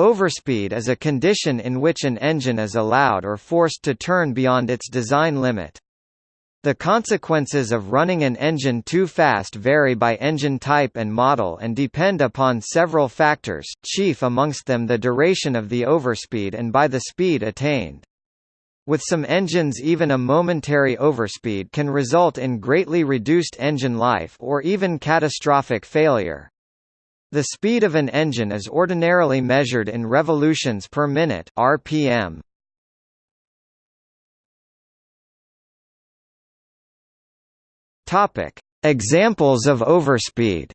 Overspeed is a condition in which an engine is allowed or forced to turn beyond its design limit. The consequences of running an engine too fast vary by engine type and model and depend upon several factors, chief amongst them the duration of the overspeed and by the speed attained. With some engines even a momentary overspeed can result in greatly reduced engine life or even catastrophic failure. The speed of an engine is ordinarily measured in revolutions per minute (rpm). Topic: Examples of overspeed.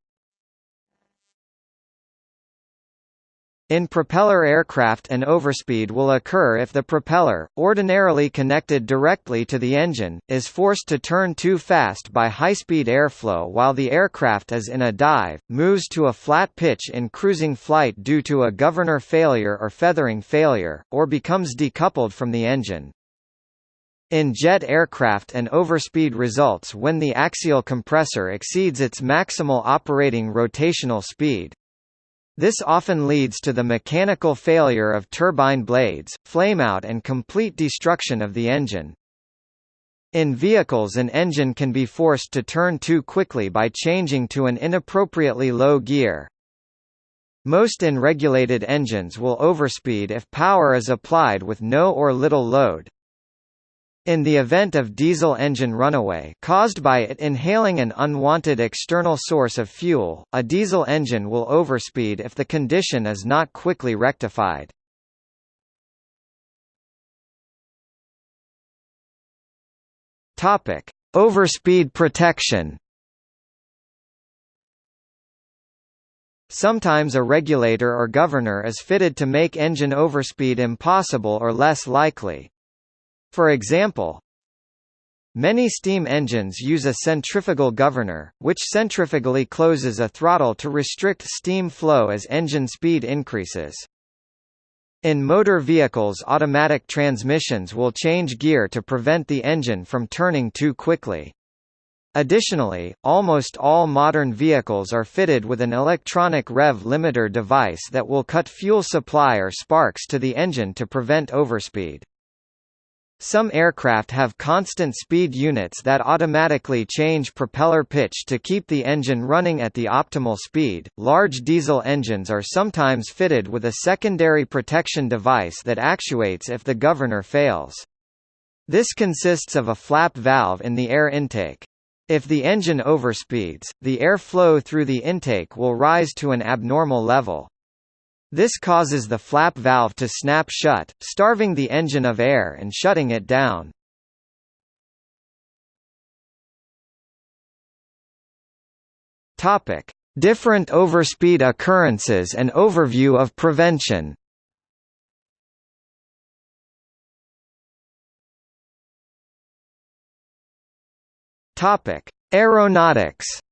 In propeller aircraft an overspeed will occur if the propeller, ordinarily connected directly to the engine, is forced to turn too fast by high-speed airflow while the aircraft is in a dive, moves to a flat pitch in cruising flight due to a governor failure or feathering failure, or becomes decoupled from the engine. In jet aircraft an overspeed results when the axial compressor exceeds its maximal operating rotational speed. This often leads to the mechanical failure of turbine blades, flameout and complete destruction of the engine. In vehicles an engine can be forced to turn too quickly by changing to an inappropriately low gear. Most unregulated engines will overspeed if power is applied with no or little load. In the event of diesel engine runaway caused by it inhaling an unwanted external source of fuel, a diesel engine will overspeed if the condition is not quickly rectified. Topic: Overspeed protection. Sometimes a regulator or governor is fitted to make engine overspeed impossible or less likely. For example, Many steam engines use a centrifugal governor, which centrifugally closes a throttle to restrict steam flow as engine speed increases. In motor vehicles automatic transmissions will change gear to prevent the engine from turning too quickly. Additionally, almost all modern vehicles are fitted with an electronic rev limiter device that will cut fuel supply or sparks to the engine to prevent overspeed. Some aircraft have constant speed units that automatically change propeller pitch to keep the engine running at the optimal speed. Large diesel engines are sometimes fitted with a secondary protection device that actuates if the governor fails. This consists of a flap valve in the air intake. If the engine overspeeds, the air flow through the intake will rise to an abnormal level. This causes the flap valve to snap shut, starving the engine of air and shutting it down. Topic: Different overspeed occurrences and overview of prevention. Topic: Aeronautics.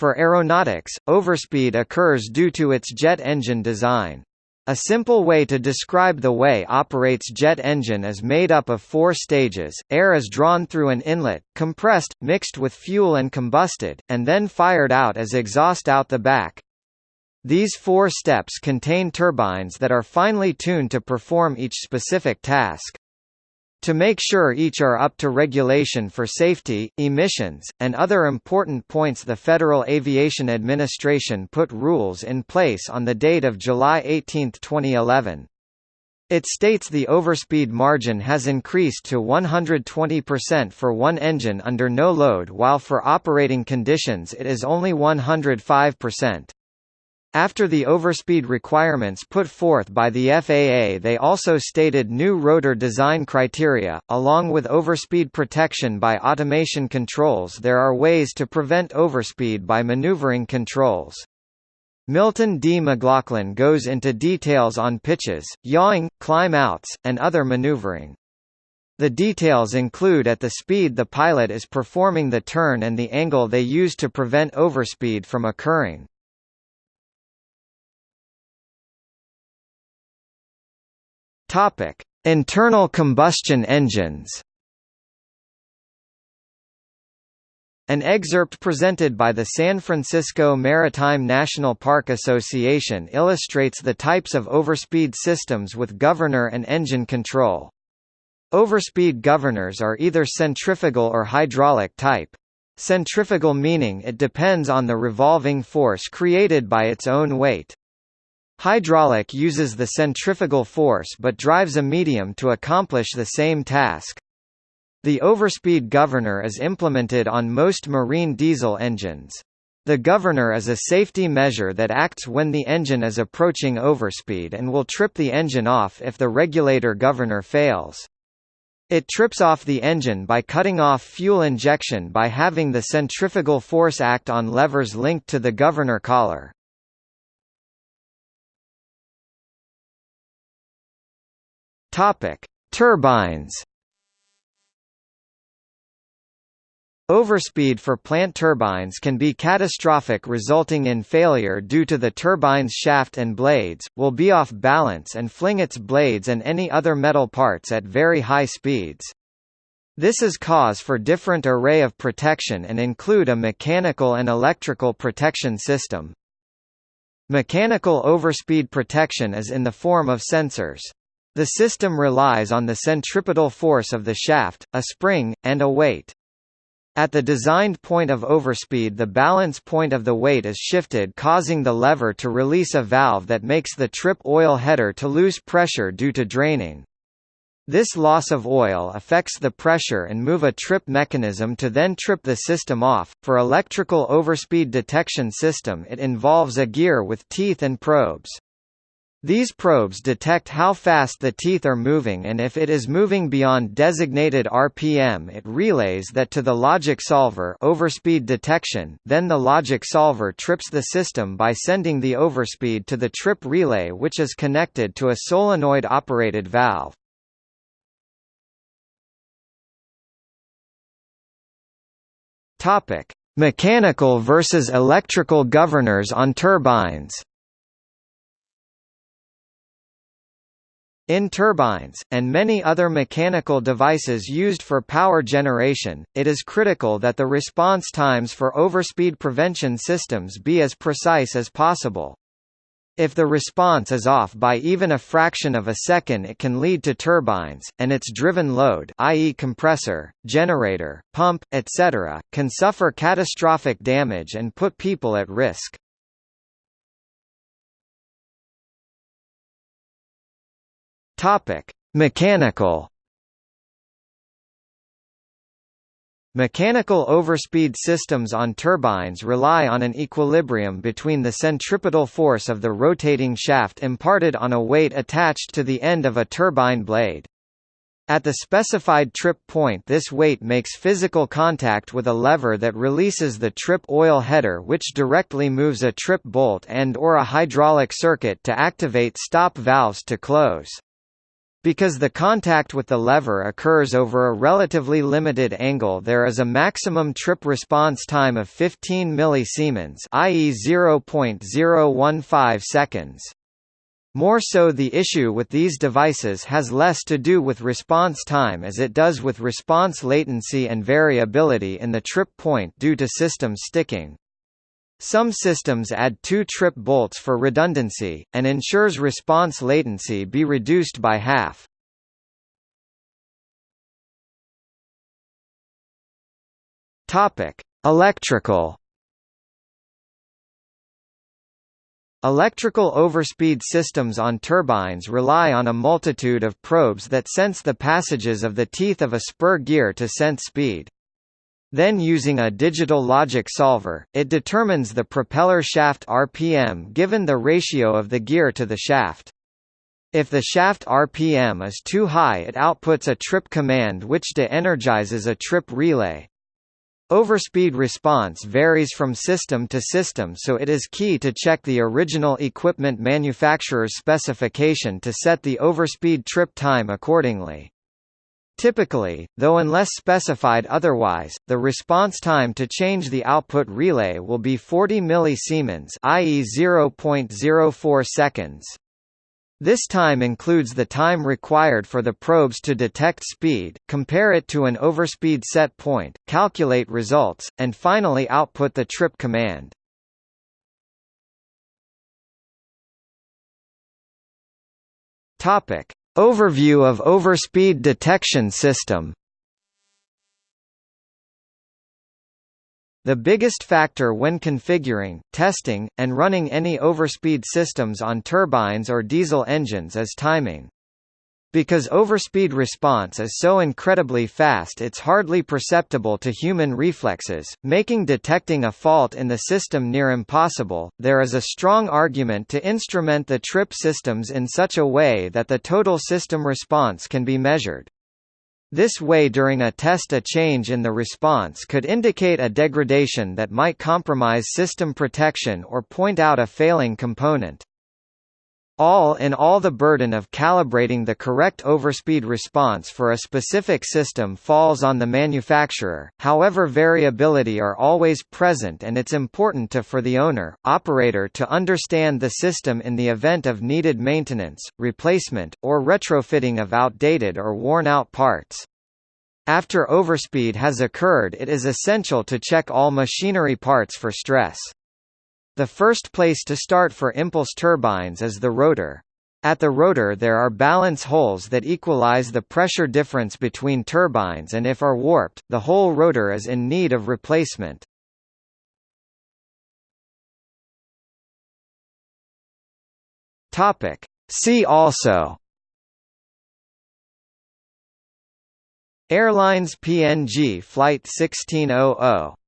For aeronautics, overspeed occurs due to its jet engine design. A simple way to describe the way operates jet engine is made up of four stages, air is drawn through an inlet, compressed, mixed with fuel and combusted, and then fired out as exhaust out the back. These four steps contain turbines that are finely tuned to perform each specific task. To make sure each are up to regulation for safety, emissions, and other important points the Federal Aviation Administration put rules in place on the date of July 18, 2011. It states the overspeed margin has increased to 120% for one engine under no load while for operating conditions it is only 105%. After the overspeed requirements put forth by the FAA they also stated new rotor design criteria, along with overspeed protection by automation controls there are ways to prevent overspeed by maneuvering controls. Milton D. McLaughlin goes into details on pitches, yawing, climb outs, and other maneuvering. The details include at the speed the pilot is performing the turn and the angle they use to prevent overspeed from occurring. Topic: Internal combustion engines. An excerpt presented by the San Francisco Maritime National Park Association illustrates the types of overspeed systems with governor and engine control. Overspeed governors are either centrifugal or hydraulic type. Centrifugal meaning it depends on the revolving force created by its own weight. Hydraulic uses the centrifugal force but drives a medium to accomplish the same task. The overspeed governor is implemented on most marine diesel engines. The governor is a safety measure that acts when the engine is approaching overspeed and will trip the engine off if the regulator governor fails. It trips off the engine by cutting off fuel injection by having the centrifugal force act on levers linked to the governor collar. Topic: Turbines Overspeed for plant turbines can be catastrophic resulting in failure due to the turbine's shaft and blades, will be off balance and fling its blades and any other metal parts at very high speeds. This is cause for different array of protection and include a mechanical and electrical protection system. Mechanical overspeed protection is in the form of sensors. The system relies on the centripetal force of the shaft, a spring, and a weight. At the designed point of overspeed the balance point of the weight is shifted causing the lever to release a valve that makes the trip oil header to lose pressure due to draining. This loss of oil affects the pressure and move a trip mechanism to then trip the system off. For electrical overspeed detection system it involves a gear with teeth and probes. These probes detect how fast the teeth are moving and if it is moving beyond designated RPM it relays that to the logic solver overspeed detection, then the logic solver trips the system by sending the overspeed to the trip relay which is connected to a solenoid-operated valve. Mechanical versus electrical governors on turbines In turbines, and many other mechanical devices used for power generation, it is critical that the response times for overspeed prevention systems be as precise as possible. If the response is off by even a fraction of a second it can lead to turbines, and its driven load i.e. compressor, generator, pump, etc., can suffer catastrophic damage and put people at risk. Topic: Mechanical. Mechanical overspeed systems on turbines rely on an equilibrium between the centripetal force of the rotating shaft imparted on a weight attached to the end of a turbine blade. At the specified trip point this weight makes physical contact with a lever that releases the trip oil header which directly moves a trip bolt and or a hydraulic circuit to activate stop valves to close. Because the contact with the lever occurs over a relatively limited angle there is a maximum trip response time of 15 millisiemens i.e. 0.015 seconds. More so the issue with these devices has less to do with response time as it does with response latency and variability in the trip point due to system sticking. Some systems add two trip bolts for redundancy, and ensures response latency be reduced by half. Electrical. Electrical overspeed systems on turbines rely on a multitude of probes that sense the passages of the teeth of a spur gear to sense speed. Then using a digital logic solver, it determines the propeller shaft RPM given the ratio of the gear to the shaft. If the shaft RPM is too high it outputs a trip command which de-energizes a trip relay. Overspeed response varies from system to system so it is key to check the original equipment manufacturer's specification to set the overspeed trip time accordingly. Typically, though unless specified otherwise, the response time to change the output relay will be 40 millisiemens, i.e. 0.04 seconds. This time includes the time required for the probes to detect speed, compare it to an overspeed set point, calculate results, and finally output the trip command. Topic: Overview of overspeed detection system. The biggest factor when configuring, testing, and running any overspeed systems on turbines or diesel engines is timing. Because overspeed response is so incredibly fast it's hardly perceptible to human reflexes, making detecting a fault in the system near impossible, there is a strong argument to instrument the trip systems in such a way that the total system response can be measured. This way during a test a change in the response could indicate a degradation that might compromise system protection or point out a failing component. All in all the burden of calibrating the correct overspeed response for a specific system falls on the manufacturer, however variability are always present and it's important to for the owner, operator to understand the system in the event of needed maintenance, replacement, or retrofitting of outdated or worn-out parts. After overspeed has occurred it is essential to check all machinery parts for stress. The first place to start for impulse turbines is the rotor. At the rotor there are balance holes that equalize the pressure difference between turbines and if are warped, the whole rotor is in need of replacement. See also Airlines PNG Flight 1600